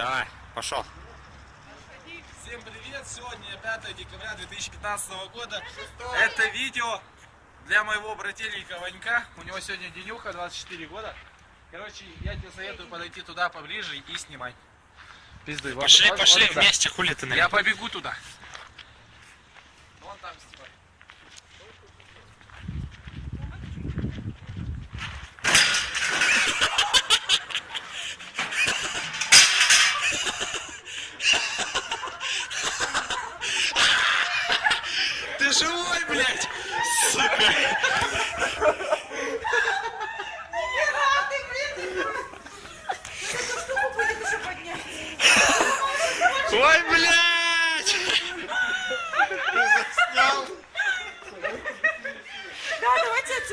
Давай, пошел. Всем привет! Сегодня 5 декабря 2015 года. Это видео для моего брательника Ванька. У него сегодня денюха, 24 года. Короче, я тебе советую подойти туда поближе и снимать. Пиздуй. Пошли, вот- пошли вот вместе, хули ты Я наверное. побегу туда. ты живой, блядь! Сука! Ой, блядь! Ты снял? Да, давайте отсюда.